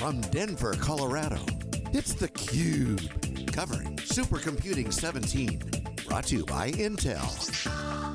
From Denver, Colorado, it's theCUBE. Covering Supercomputing 17. Brought to you by Intel.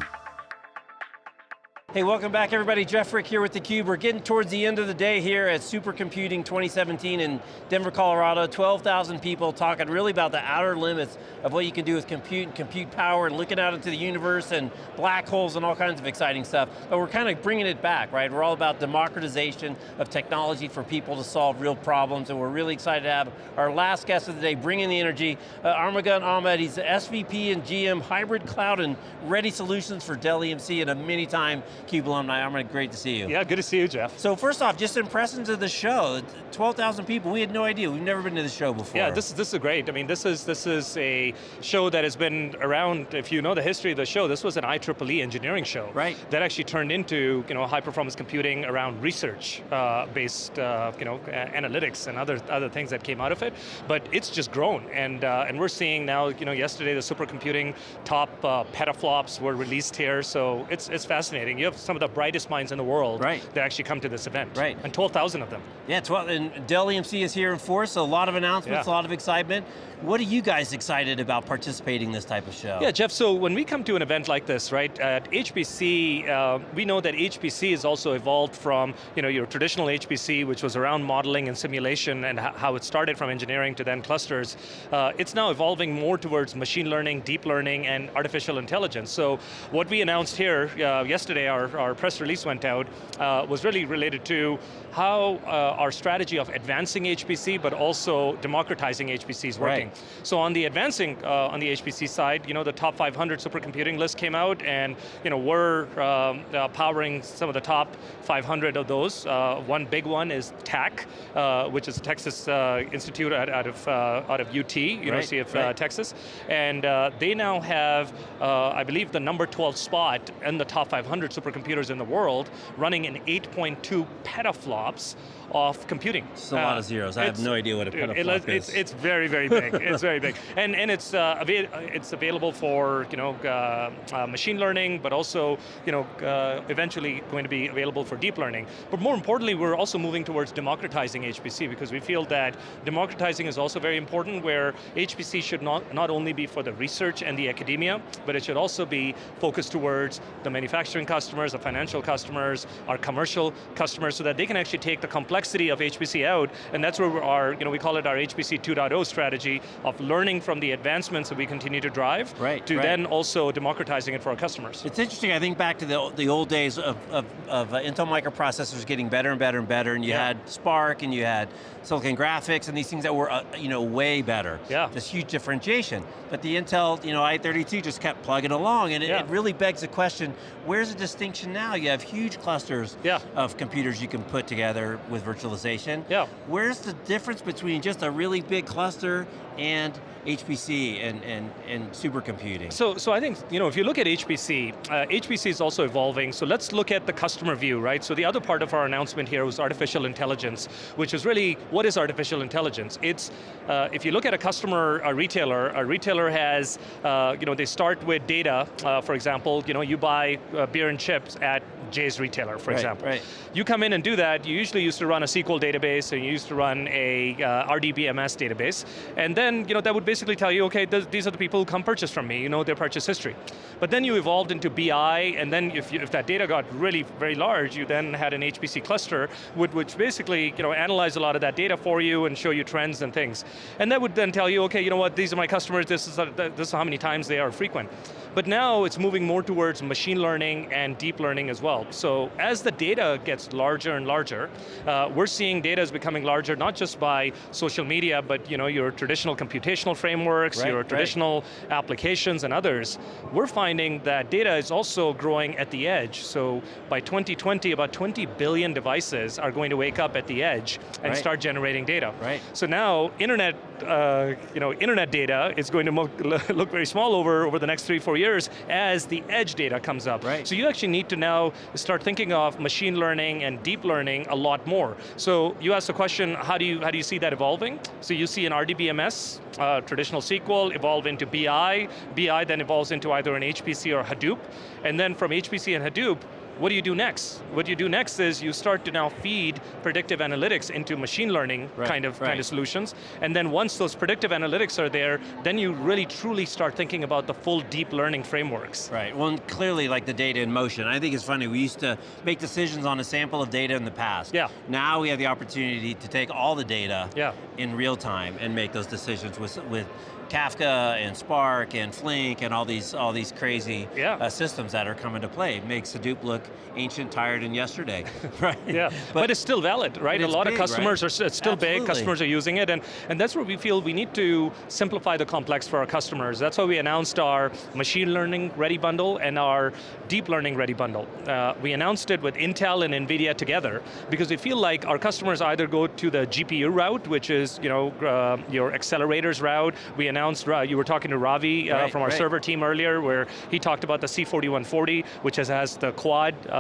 Hey, welcome back everybody. Jeff Frick here with theCUBE. We're getting towards the end of the day here at Supercomputing 2017 in Denver, Colorado. 12,000 people talking really about the outer limits of what you can do with compute and compute power and looking out into the universe and black holes and all kinds of exciting stuff. But we're kind of bringing it back, right? We're all about democratization of technology for people to solve real problems and we're really excited to have our last guest of the day bringing the energy, uh, Armughan Ahmad. He's the SVP and GM Hybrid Cloud and Ready Solutions for Dell EMC and a many time CUBE alumni. I'm great to see you. Yeah, good to see you, Jeff. So first off, just impressions of the show. 12,000 people, we had no idea. We've never been to the show before. Yeah, this, is this is great. I mean, this is, this is a show that has been around, if you know the history of the show, this was an IEEE engineering show. Right. That actually turned into you know, high performance computing around research uh, based uh, you know, analytics and other, other things that came out of it. But it's just grown, and, uh, and we're seeing now, you know, yesterday the supercomputing top uh, petaflops were released here, so it's, it's fascinating. You have some of the brightest minds in the world right. that actually come to this event. Right. And 12,000 of them. Yeah, 12, and Dell EMC is here in force, so a lot of announcements, yeah. a lot of excitement. What are you guys excited about participating in this type of show? Yeah, Jeff, so when we come to an event like this, right, at HPC, uh, we know that HPC has also evolved from you know, your traditional HPC, which was around modeling and simulation and how it started from engineering to then clusters. Uh, it's now evolving more towards machine learning, deep learning, and artificial intelligence. So what we announced here uh, yesterday, our, our press release went out, uh, was really related to how uh, our strategy of advancing HPC, but also democratizing HPC is working. Right. So on the advancing, uh, on the HPC side, you know, the top 500 supercomputing list came out, and you know, we're um, uh, powering some of the top 500 of those. Uh, one big one is TAC, uh, which is Texas uh, Institute out, out of out of UT, University right, of right. Texas, and they now have, I believe, the number 12 spot in the top 500 supercomputers in the world, running in 8.2 petaflops of computing. It's a lot of zeros. I have no idea what a petaflop it, is. It's, it's very, very big. it's very big, and and it's uh, avail it's available for you know uh, uh, machine learning, but also you know uh, eventually going to be available for deep learning. But more importantly, we're also moving towards democratizing HPC because we feel that democratizing is also very important. Where HPC should not not only be for the research and the academia, but it should also be focused towards the manufacturing customers, the financial customers, our commercial customers, so that they can actually take the complexity of HPC out, and that's where our, you know, we call it our HPC 2.0 strategy of learning from the advancements that we continue to drive, right, to right. then also democratizing it for our customers. It's interesting, I think back to the, the old days of, of, of uh, Intel microprocessors getting better and better and better, and you yeah. had SPARC, and you had Silicon Graphics, and these things that were, uh, you know, way better. Yeah. This huge differentiation. But the Intel, you know, i32 just kept plugging along, and it, yeah. it really begs the question, where's the distinction now? You have huge clusters yeah. of computers you can put together with virtualization. Yeah. Where's the difference between just a really big cluster and HPC and, and, and supercomputing? So, so I think, you know, if you look at HPC, uh, HPC is also evolving, so let's look at the customer view, right? So the other part of our announcement here was artificial intelligence, which is really, what is artificial intelligence? It's, uh, if you look at a customer, a retailer, a retailer has, uh, you know, they start with data, uh, for example, you know, you buy uh, beer and chips at Jay's retailer, for right, example. Right. You come in and do that, you usually used to run a SQL database, and you used to run a uh, RDBMS database, and then, you know, that would basically tell you, okay, th these are the people who come purchase from me, you know their purchase history. But then you evolved into BI, and then if, you, if that data got really very large, you then had an HPC cluster, which, which basically, you know, analyze a lot of that data for you and show you trends and things. And that would then tell you, okay, you know what, these are my customers, this is, this is how many times they are frequent. But now it's moving more towards machine learning and deep learning as well. So as the data gets larger and larger, uh, we're seeing data is becoming larger, not just by social media, but you know, your traditional computational frameworks, right, your traditional right. applications and others. We're finding that data is also growing at the edge. So by 2020, about 20 billion devices are going to wake up at the edge and right. start generating data. Right. So now, internet, uh, you know, internet data is going to look very small over, over the next three, four years years as the edge data comes up. Right. So you actually need to now start thinking of machine learning and deep learning a lot more. So you asked the question, how do you, how do you see that evolving? So you see an RDBMS, uh, traditional SQL, evolve into BI, BI then evolves into either an HPC or Hadoop, and then from HPC and Hadoop, what do you do next? What you do next is you start to now feed predictive analytics into machine learning Right, kind of right. kind of solutions. And then once those predictive analytics are there, then you really truly start thinking about the full deep learning frameworks. Right, well clearly like the data in motion. I think it's funny, we used to make decisions on a sample of data in the past. Yeah. Now we have the opportunity to take all the data Yeah. in real time and make those decisions with, with Kafka and Spark and Flink and all these all these crazy Yeah. uh, systems that are coming to play. It makes Hadoop look ancient, tired, and yesterday, right? Yeah, but, it's still valid, right? A lot big, of customers right? are, still Absolutely. big, customers are using it, and, and that's where we feel we need to simplify the complex for our customers. That's why we announced our machine learning ready bundle and our deep learning ready bundle. Uh, we announced it with Intel and NVIDIA together, because we feel like our customers either go to the GPU route, which is you know uh, your accelerators route. We announced, uh, you were talking to Ravi uh, Right, from our right. server team earlier, where he talked about the C4140, which has, has the quad um,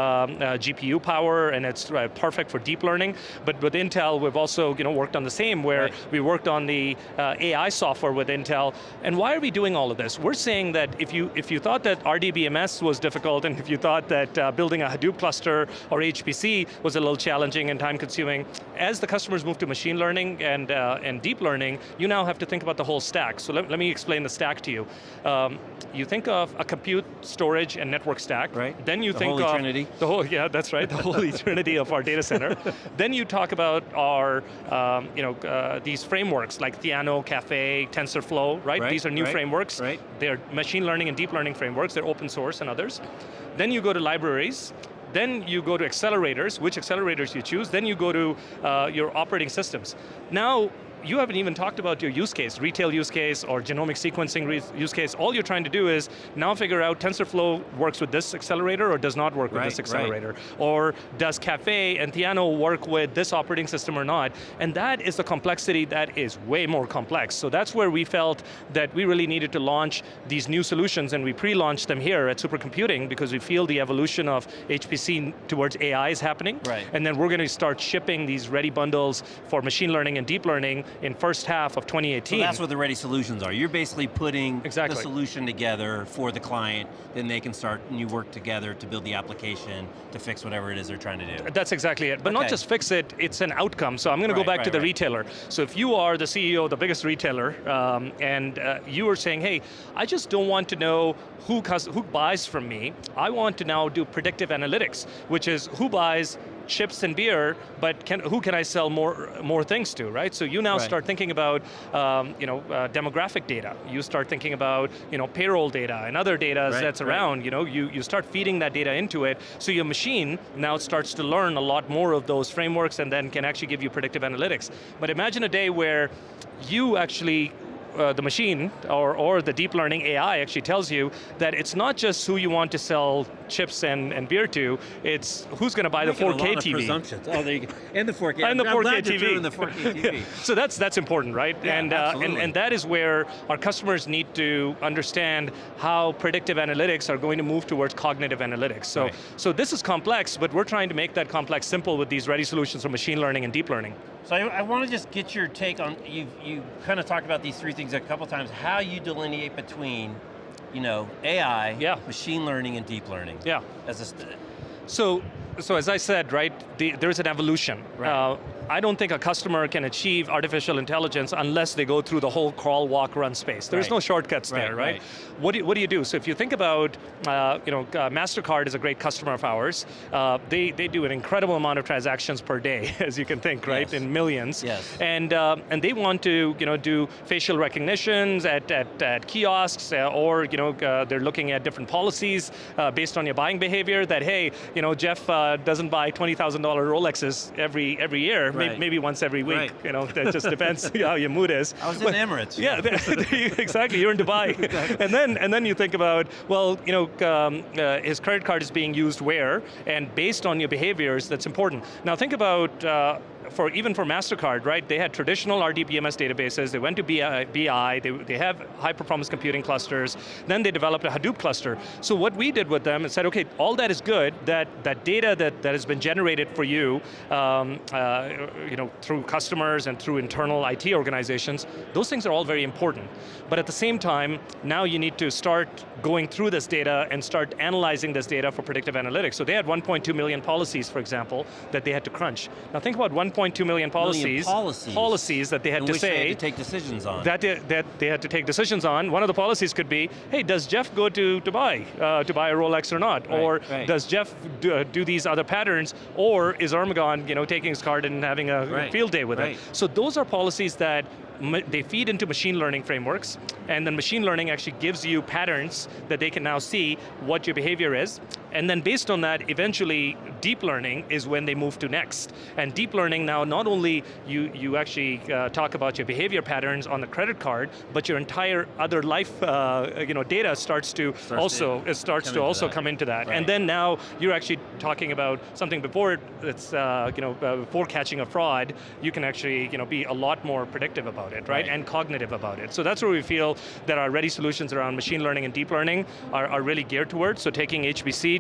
uh, GPU power, and it's uh, perfect for deep learning. But with Intel, we've also you know, worked on the same, where Right. we worked on the uh, AI software with Intel. And why are we doing all of this? We're saying that if you, if you thought that RDBMS was difficult, and if you thought that building a Hadoop cluster or HPC was a little challenging and time consuming, as the customers move to machine learning and, and deep learning, you now have to think about the whole stack. So let, let me explain the stack to you. Um, you think of a compute, storage, and network stack. Right. Then you The think of trinity. the whole, yeah, that's right, the holy trinity of our data center. then you talk about our, um, you know, uh, these frameworks like Theano, Caffe, TensorFlow, right? Right, These are new right, frameworks. right. They're machine learning and deep learning frameworks. They're open source and others. Then you go to libraries. Then you go to accelerators, which accelerators you choose. Then you go to uh, your operating systems. Now, you haven't even talked about your use case, retail use case or genomic sequencing use case. All you're trying to do is now figure out TensorFlow works with this accelerator or does not work with Right, this right. accelerator. Or does Caffe and Theano work with this operating system or not? And that is the complexity that is way more complex. So that's where we felt that we really needed to launch these new solutions and we pre-launched them here at Supercomputing because we feel the evolution of HPC towards AI is happening. Right. And then we're going to start shipping these ready bundles for machine learning and deep learning in first half of 2018. So that's what the ready solutions are. You're basically putting Exactly. the solution together for the client, then they can start and you work together to build the application to fix whatever it is they're trying to do. That's exactly it. But not just fix it, it's an outcome. So I'm going to go Right, back to the right. retailer. So if you are the CEO of the biggest retailer, um, and uh, you are saying, hey, I just don't want to know who, who buys from me. I want to now do predictive analytics, which is who buys chips and beer, but can, who can I sell more, more things to, right? So you now Right. start thinking about um, you know, uh, demographic data. You start thinking about you know, payroll data and other data Right, that's right. around. You, know, you, you start feeding that data into it, so your machine now starts to learn a lot more of those frameworks and then can actually give you predictive analytics. But imagine a day where you actually uh, the machine or, or the deep learning AI actually tells you that it's not just who you want to sell chips and, and beer to, it's who's going to buy the Making a 4K lot of TV. presumptions. Oh, there you go. And the 4K. And the I'm 4K glad you're TV. doing the 4K TV. So that's that's important, right? Yeah, and, uh, and absolutely. and that is where our customers need to understand how predictive analytics are going to move towards cognitive analytics. So Right. so this is complex, but we're trying to make that complex simple with these ready solutions for machine learning and deep learning. So I, I want to just get your take on, you you kind of talked about these three things a couple times, how you delineate between, you know, AI, Yeah. machine learning, and deep learning. Yeah. As a, So, so as I said, right, the, there's an evolution. Right. Uh, I don't think a customer can achieve artificial intelligence unless they go through the whole crawl, walk, run space. There's Right. no shortcuts Right, there, right? right. What, do you, what do you do? So if you think about, uh, you know, uh, MasterCard is a great customer of ours. Uh, they, they do an incredible amount of transactions per day, as you can think, right, Yes. in millions. Yes. And, uh, and they want to, you know, do facial recognitions at, at, at kiosks, uh, or, you know, uh, they're looking at different policies uh, based on your buying behavior that, hey, you know, Jeff uh, doesn't buy $20,000 Rolexes every, every year, Right. maybe once every week, Right. you know, that just depends how your mood is. I was in Emirates. Yeah, there- there you- exactly, you're in Dubai. and, then, and then you think about, well, you know, um, uh, his credit card is being used where, and based on your behaviors, that's important. Now think about uh, for even for MasterCard, right, they had traditional RDBMS databases, they went to BI, BI they, they have high performance computing clusters, then they developed a Hadoop cluster. So what we did with them is said, okay, all that is good, that, that data that, that has been generated for you, um, uh, you know, through customers and through internal IT organizations, those things are all very important. But at the same time, now you need to start going through this data and start analyzing this data for predictive analytics. So they had 1.2 million policies, for example, that they had to crunch. Now think about 1.2 million policies, policies, policies that they had to say, they had to take decisions on. that they, that they had to take decisions on. One of the policies could be, hey, does Jeff go to Dubai uh, to buy a Rolex or not? Right, or right. does Jeff do, uh, do these other patterns? Or is Armughan you know, taking his card and having a Right, field day with it? So those are policies that they feed into machine learning frameworks, and then machine learning actually gives you patterns that they can now see what your behavior is, and then based on that, eventually deep learning is when they move to next. And deep learning now, not only you, you actually uh, talk about your behavior patterns on the credit card, but your entire other life uh, you know, data starts to Starts also, to it starts come to into also that. come into that. Right. And then now you're actually talking about something before it- it's, uh, you know, uh, before catching a fraud, you can actually you know, be a lot more predictive about it, right? Right. And cognitive about it. So that's where we feel that our ready solutions around machine learning and deep learning are, are really geared towards. So taking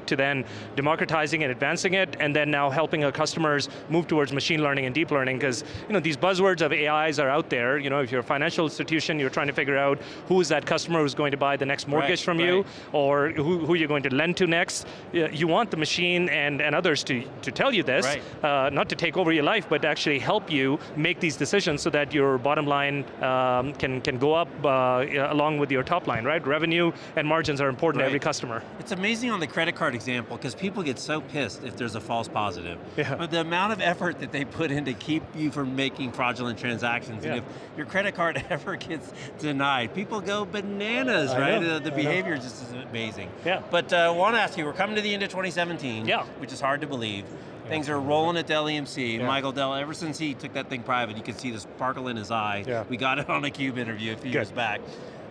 To then democratizing and advancing it, and then now helping our customers move towards machine learning and deep learning, because you know, these buzzwords of AIs are out there. You know, if you're a financial institution, you're trying to figure out who is that customer who's going to buy the next mortgage Right, from you, or who, who you're going to lend to next. You want the machine and, and others to, to tell you this, Right. uh, not to take over your life, but actually help you make these decisions so that your bottom line um, can, can go up uh, along with your top line, right? Revenue and margins are important to every customer. It's amazing on the credit card example because people get so pissed if there's a false positive. Yeah. But the amount of effort that they put in to keep you from making fraudulent transactions, and if your credit card ever gets denied, people go bananas, I right? know, The, the know. behavior just is amazing. Yeah. But uh, I want to ask you, we're coming to the end of 2017, Yeah. which is hard to believe. Things are rolling at Dell EMC. Yeah. Michael Dell, ever since he took that thing private, you could see the sparkle in his eye. Yeah. We got it on a CUBE interview a few Good. years back.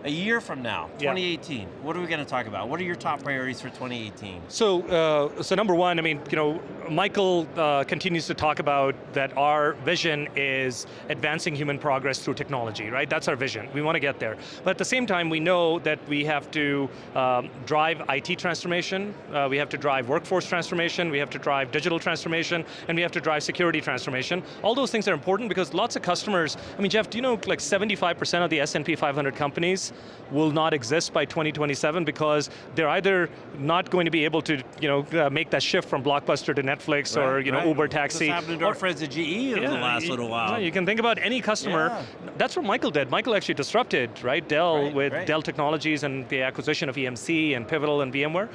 A year from now, Yeah. 2018, what are we going to talk about? What are your top priorities for 2018? So, uh, so number one, I mean, you know, Michael uh, continues to talk about that our vision is advancing human progress through technology, right? That's our vision. We want to get there. But at the same time, we know that we have to um, drive IT transformation, uh, we have to drive workforce transformation, we have to drive digital transformation, and we have to drive security transformation. All those things are important because lots of customers, I mean, Jeff, do you know like 75% of the S&P 500 companies will not exist by 2027 because they're either not going to be able to, you know, uh, make that shift from Blockbuster to Netflix or, you know, Right. Uber This taxi. happened to or- our friends at GE over the last little while. no, You can think about any customer. Yeah. That's what Michael did. Michael actually disrupted, right? Dell Right, with right. Dell Technologies and the acquisition of EMC and Pivotal and VMware.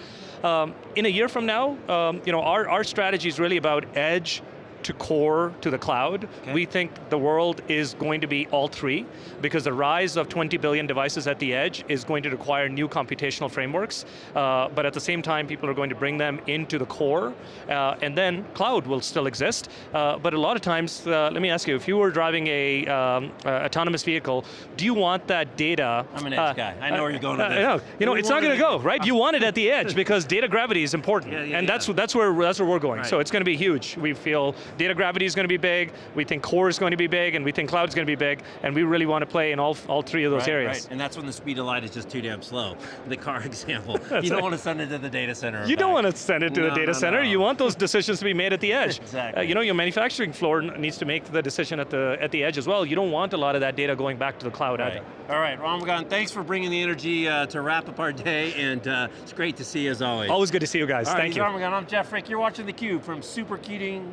Um, in a year from now, um, you know, our, our strategy is really about edge to core to the cloud. Okay. We think the world is going to be all three because the rise of 20 billion devices at the edge is going to require new computational frameworks, uh, but at the same time people are going to bring them into the core, uh, and then cloud will still exist, uh, but a lot of times, uh, let me ask you, if you were driving a um, autonomous vehicle, do you want that data? I'm an edge uh, guy. I know where you're going with uh, this. You know, it's not going to go, right? You want it at the edge because data gravity is important, Yeah, yeah, and yeah. that's that's where that's where we're going. So it's going to be huge. We feel data gravity is going to be big. We think core is going to be big, and we think cloud is going to be big. And we really want to play in all all three of those Right, areas. right. And that's when the speed of light is just too damn slow. The car example. you don't right. want to send it to the data center. You don't want to send it to No, the data no, center. no. You want those decisions to be made at the edge. Exactly. Uh, you know, your manufacturing floor needs to make the decision at the at the edge as well. You don't want a lot of that data going back to the cloud Right. either. All right, Armughan, thanks for bringing the energy uh, to wrap up our day, and uh, it's great to see you as always. Always good to see you guys. All right, Thank he's you. Armughan, I'm Jeff Frick. You're watching theCUBE from Supercomputing,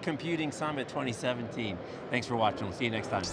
Supercomputing Summit 2017. Thanks for watching, we'll see you next time.